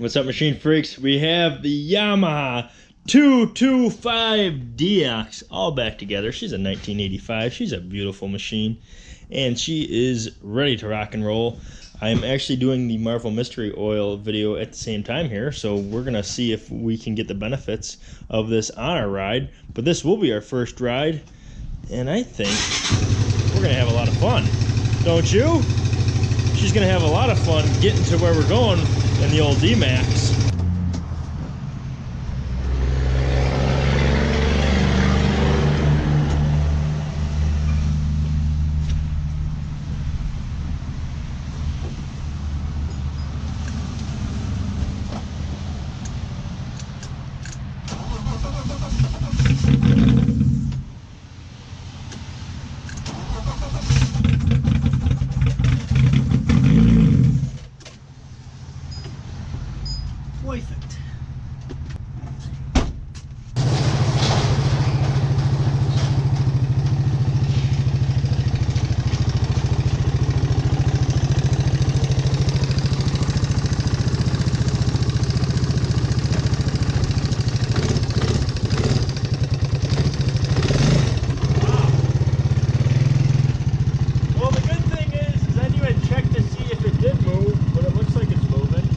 What's up, machine freaks? We have the Yamaha 225DX all back together. She's a 1985. She's a beautiful machine, and she is ready to rock and roll. I'm actually doing the Marvel Mystery Oil video at the same time here, so we're gonna see if we can get the benefits of this on our ride. But this will be our first ride, and I think we're gonna have a lot of fun. Don't you? She's gonna have a lot of fun getting to where we're going in the old D-Max. Perfect. Well, the good thing is, is I didn't even check to see if it did move, but it looks like it's moving.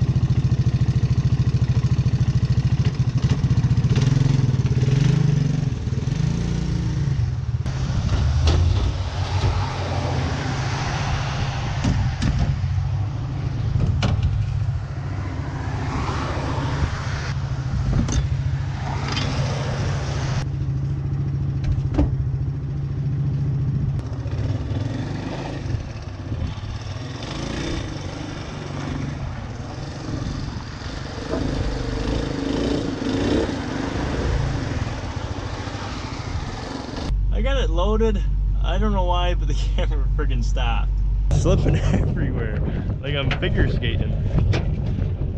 I got it loaded. I don't know why, but the camera friggin' stopped. Slipping everywhere, like I'm figure skating.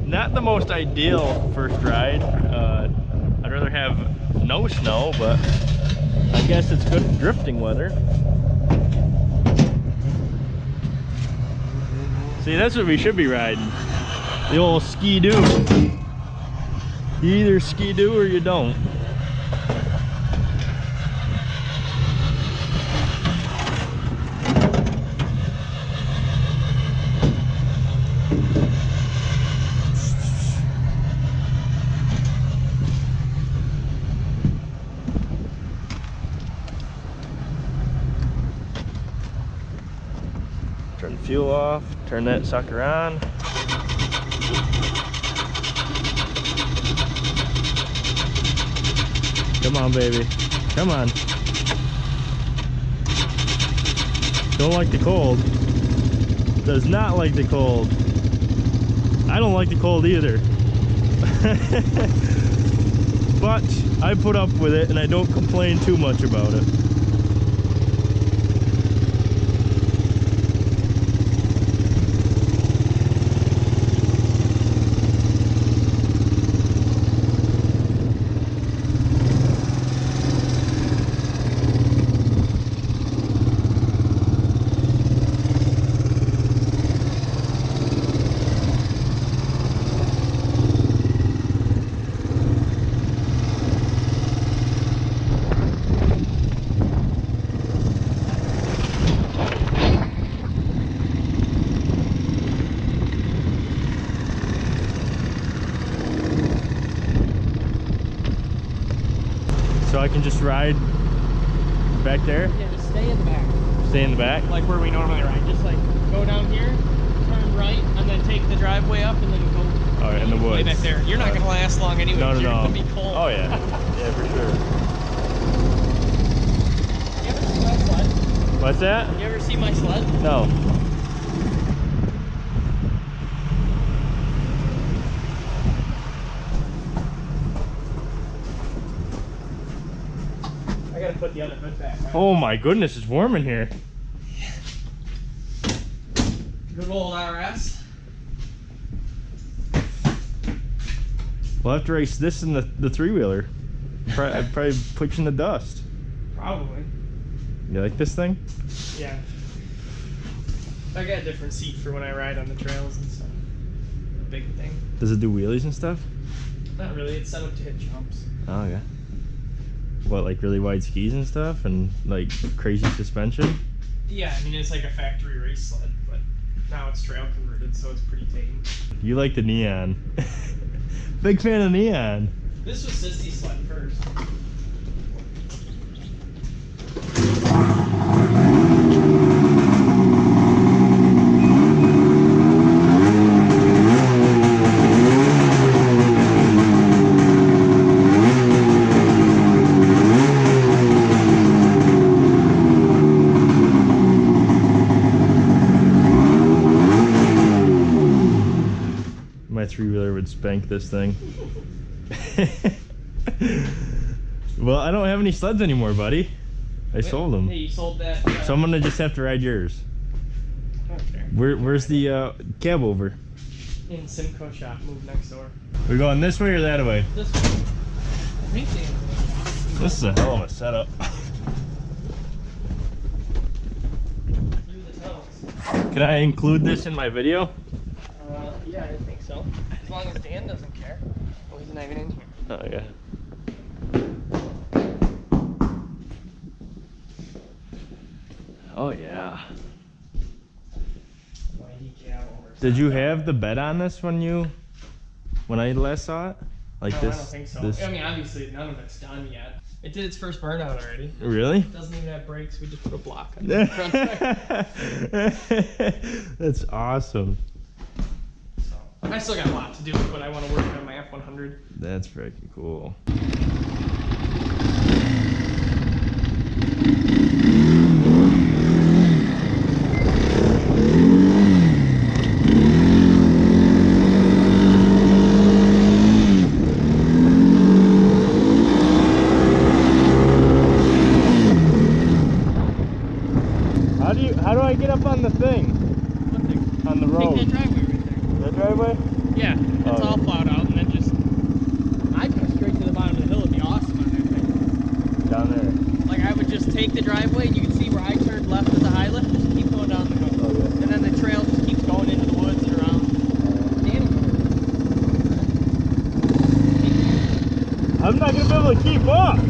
Not the most ideal first ride. Uh, I'd rather have no snow, but I guess it's good drifting weather. See, that's what we should be riding. The old ski-doo. You either ski-doo or you don't. Fuel off, turn that sucker on. Come on, baby. Come on. Don't like the cold. Does not like the cold. I don't like the cold either. but I put up with it and I don't complain too much about it. So I can just ride back there, Yeah, just stay in the back. stay in the back. Like where we normally ride. Just like go down here, turn right, and then take the driveway up and then go Oh, in the way woods. back there. You're not gonna last long anyway. No, no, You're no. gonna be cold. Oh yeah, yeah for sure. You ever see my sled? What's that? You ever see my sled? No. I gotta put the other hood back. on. Oh my goodness, it's warm in here. Good old RS. We'll have to race this in the, the three wheeler. Probably, I'd probably put you in the dust. Probably. You like this thing? Yeah. I got a different seat for when I ride on the trails and stuff. big thing. Does it do wheelies and stuff? Not really. It's set up to hit jumps. Oh yeah. What like really wide skis and stuff and like crazy suspension? Yeah, I mean it's like a factory race sled, but now it's trail converted, so it's pretty tame. You like the neon. Big fan of neon. This was Sisty's sled first. Spank this thing. well, I don't have any sleds anymore, buddy. I sold them. Hey, you sold that. Uh, So I'm gonna just have to ride yours. okay. Where, where's the uh, cab over? In Simco shop, move next door. We going this way or that way? This one. I think they. This is a hell of a setup. Through the tunnels. Can I include this in my video? Yeah, I think so. As long as Dan doesn't care. Oh, he's not even in here. Oh yeah. Oh yeah. My decal over. Did you have the bed on this when you when I last saw it? Like no, this? I don't think so. This I mean, obviously, none of it's done yet. It did its first burnout already. really? It doesn't even have brakes. We just put a block on the front tire. That's awesome. I still got a lot to do, but I want to work on my F100. That's freaking cool. How do you how do I get up on the thing? What thing? On the Take road? that driveway right there. That driveway? Yeah, it's Oh. all plowed out, and then just I'd go straight to the bottom of the hill. It'd be awesome on that thing. Down there. Like I would just take the driveway, and you can see where I turned left at the high lift. Just keep going down the Oh yeah. and then the trail just keeps going into the woods and around. Danny, I'm not gonna be able to keep up.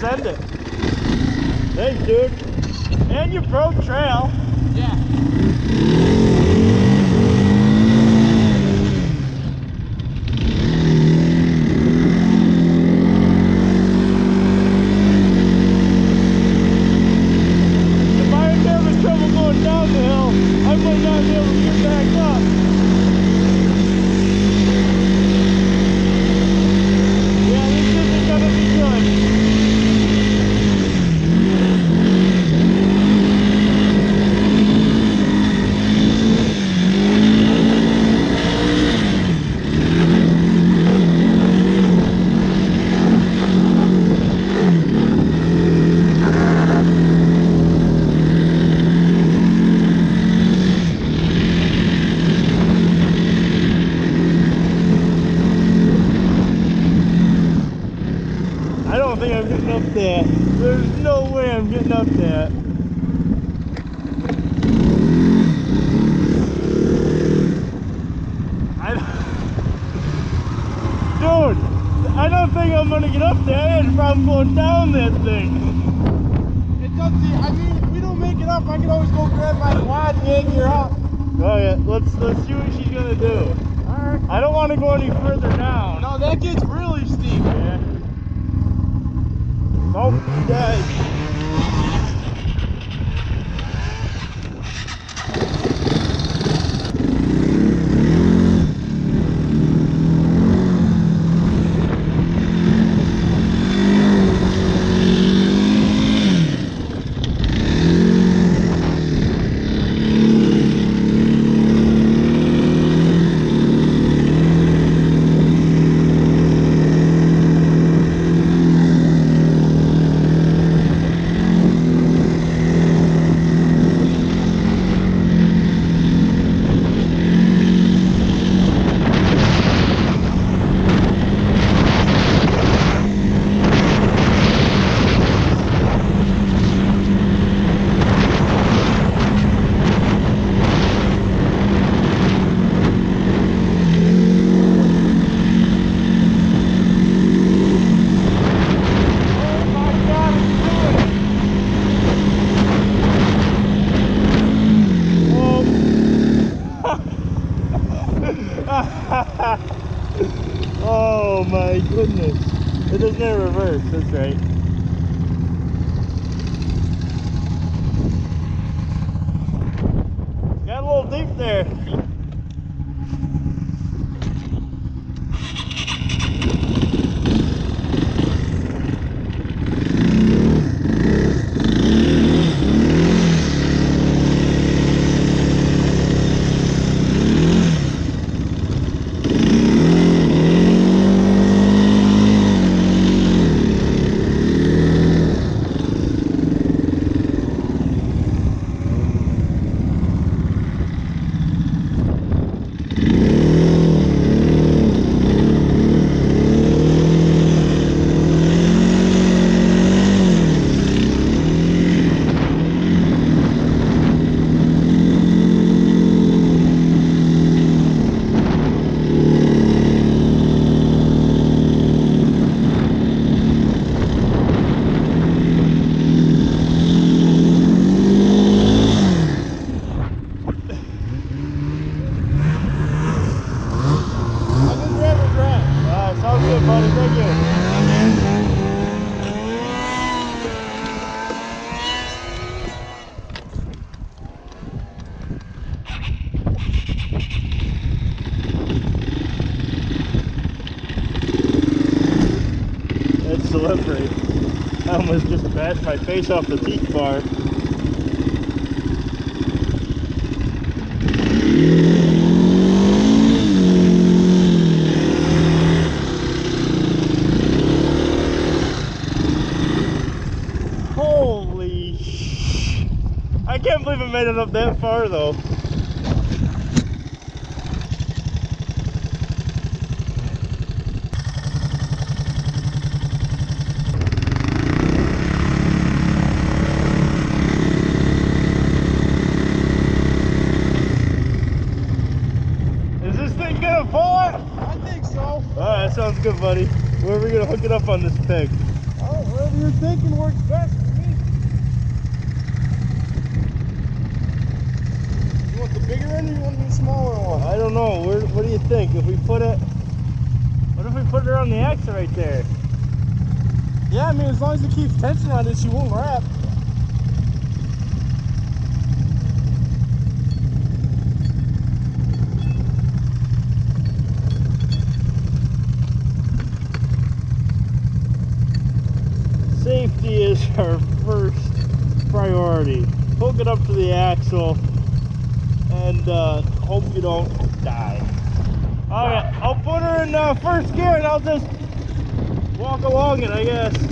Send it. Thanks dude. And you broke trail. Yeah. If I ain't having trouble going down the hill, I might not be able to get back up. Yeah, I don't think I'm getting up that. There's no way I'm getting up that. I don't- Dude, I I'm gonna get up there. I had a problem going down that thing. It's It does. I mean, if we don't make it up, I can always go grab my quad and yank you up. Oh yeah, let's let's see what she's gonna do. All right. I don't want to go any further down. No, that gets really steep. Yeah. Oh, yeah. Face off the teeth bar. Holy sh! I can't believe I made it up that far though. Is this thing gonna pull it? I think so. Alright, that sounds good, buddy. Where are we gonna hook it up on this pig? Oh, whatever you're thinking works best for me. You want the bigger end or you want the smaller one? I don't know. Where, what do you think? If we put it, what if we put it on the axle right there? Yeah, I mean, as long as it keeps tension on it, she won't wrap. Safety is our first priority. Hook it up to the axle and uh, hope you don't die. Alright, I'll put her in uh, first gear and I'll just walk along it, I guess.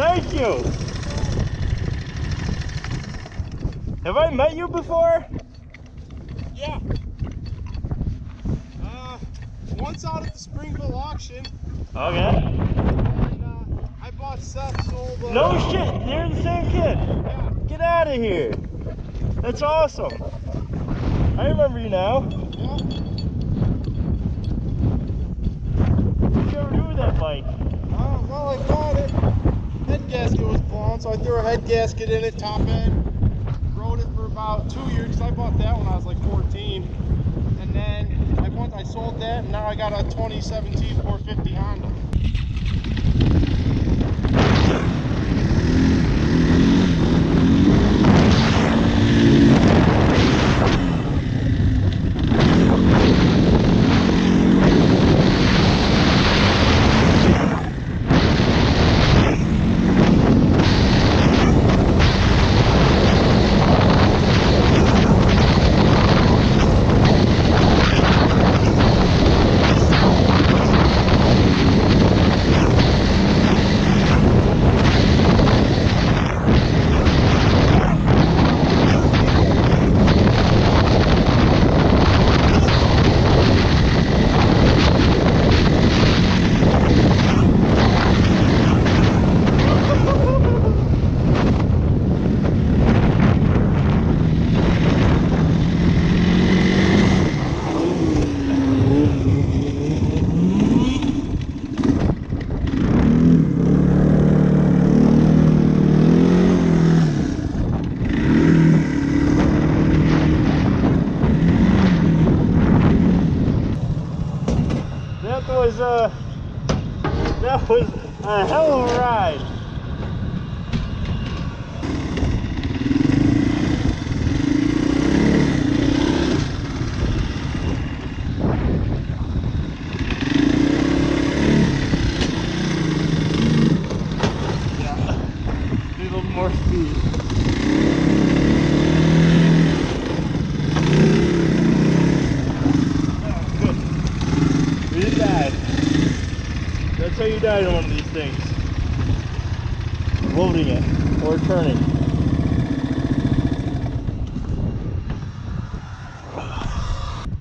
Thank you. Have I met you before? Yeah. Uh, once out at the Springville auction, Okay. and uh, I bought Seth's old. Uh, No shit, you're the same kid. Yeah. Get out of here. That's awesome. I remember you now. yeah. What'd you ever do with that bike? Uh, well, I bought it. Head gasket was blown, so I threw a head gasket in it, top end. About two years. 'cause I bought that when I was like 14. And then I once I sold that, and now I got a 2017 450 Honda. That was uh that Uh, was a hell of a ride. Yeah. Need a little more speed. Oh, good. We didn't die. That's how you died on one of these things. Loading it or turning.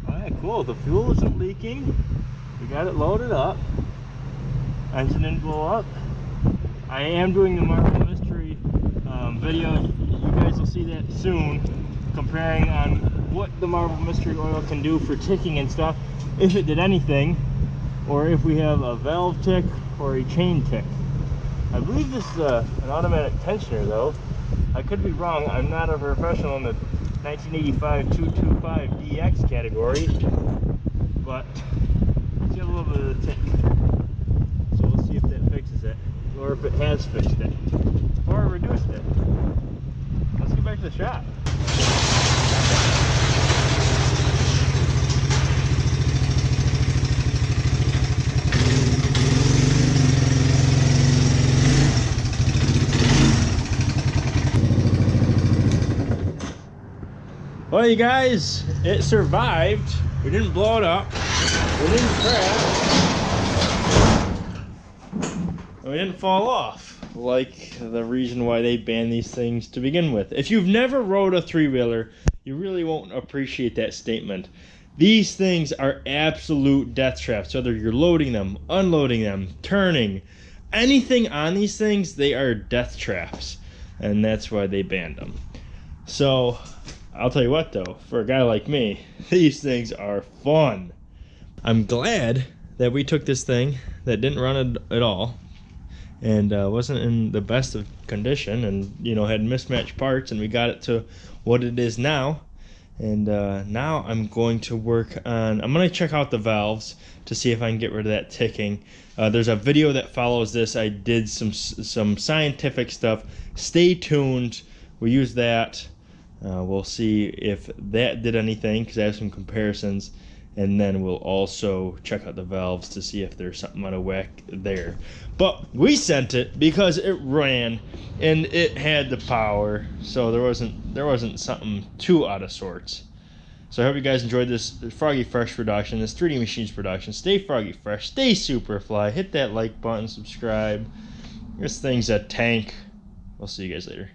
Alright, cool. The fuel isn't leaking. We got it loaded up. Engine didn't blow up. I am doing the Marvel Mystery um, video. You guys will see that soon. Comparing on what the Marvel Mystery Oil can do for ticking and stuff. If it did anything or if we have a valve tick or a chain tick. I believe this is uh, an automatic tensioner though. I could be wrong. I'm not a professional in the 1985 225 DX category, but it's got a little bit of a tick. So we'll see if that fixes it, or if it has fixed it, or reduced it. Let's get back to the shop. Well, you guys, it survived. We didn't blow it up. We didn't crash. We didn't fall off. Like the reason why they banned these things to begin with. If you've never rode a three wheeler, you really won't appreciate that statement. These things are absolute death traps. Whether you're loading them, unloading them, turning, anything on these things, they are death traps. And that's why they banned them. So, I'll tell you what though, for a guy like me, these things are fun. I'm glad that we took this thing that didn't run at, at all and uh, wasn't in the best of condition and you know had mismatched parts and we got it to what it is now. And uh, now I'm going to work on I'm going to check out the valves to see if I can get rid of that ticking. Uh, there's a video that follows this. I did some some scientific stuff. Stay tuned. We use that uh, we'll see if that did anything because I have some comparisons and then we'll also check out the valves to see if there's something out of whack there. But we sent it because it ran and it had the power, so there wasn't there wasn't something too out of sorts. So I hope you guys enjoyed this Froggy Fresh production, this 3D Machines production. Stay Froggy Fresh, stay Superfly, hit that like button, subscribe, This thing's a tank. We'll see you guys later.